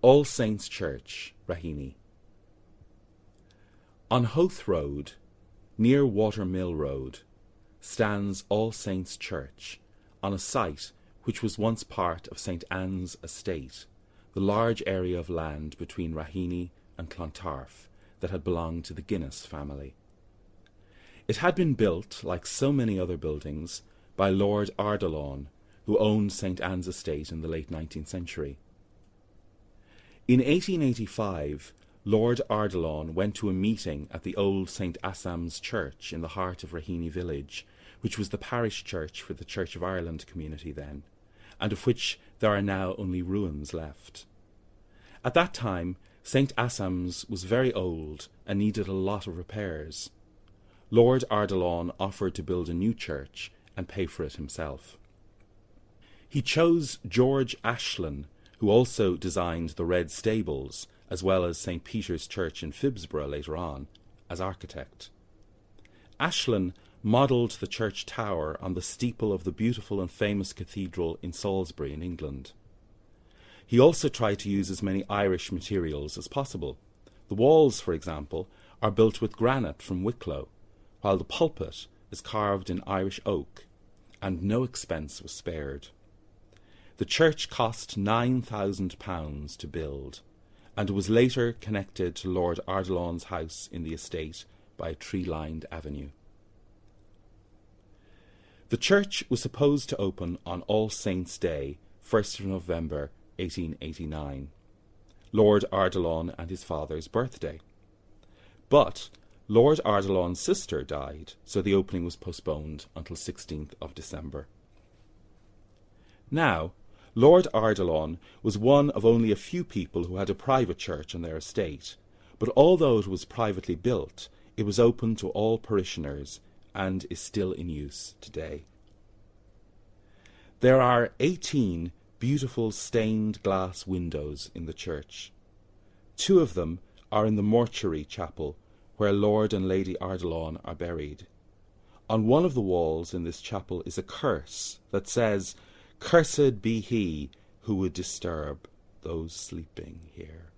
All Saints Church, Raheny. On Howth Road, near Watermill Road, stands All Saints Church, on a site which was once part of St Anne's estate, the large area of land between Raheny and Clontarf that had belonged to the Guinness family. It had been built, like so many other buildings, by Lord Ardilaun, who owned St Anne's estate in the late 19th century. In 1885, Lord Ardilaun went to a meeting at the old St Assam's Church in the heart of Raheny village, which was the parish church for the Church of Ireland community then, and of which there are now only ruins left. At that time, St Assam's was very old and needed a lot of repairs. Lord Ardilaun offered to build a new church and pay for it himself. He chose George Ashlin who also designed the Red Stables, as well as St. Peter's Church in Phibsborough later on, as architect. Ashlin modelled the church tower on the steeple of the beautiful and famous cathedral in Salisbury in England. He also tried to use as many Irish materials as possible. The walls, for example, are built with granite from Wicklow, while the pulpit is carved in Irish oak, and no expense was spared. The church cost £9,000 to build, and was later connected to Lord Ardilaun's house in the estate by a tree-lined avenue. The church was supposed to open on All Saints' Day, 1st of November 1889, Lord Ardilaun and his father's birthday. But Lord Ardilaun's sister died, so the opening was postponed until 16th of December. Now, Lord Ardilaun was one of only a few people who had a private church on their estate, but although it was privately built, it was open to all parishioners and is still in use today. There are 18 beautiful stained glass windows in the church. Two of them are in the mortuary chapel where Lord and Lady Ardilaun are buried. On one of the walls in this chapel is a curse that says, Cursed be he who would disturb those sleeping here.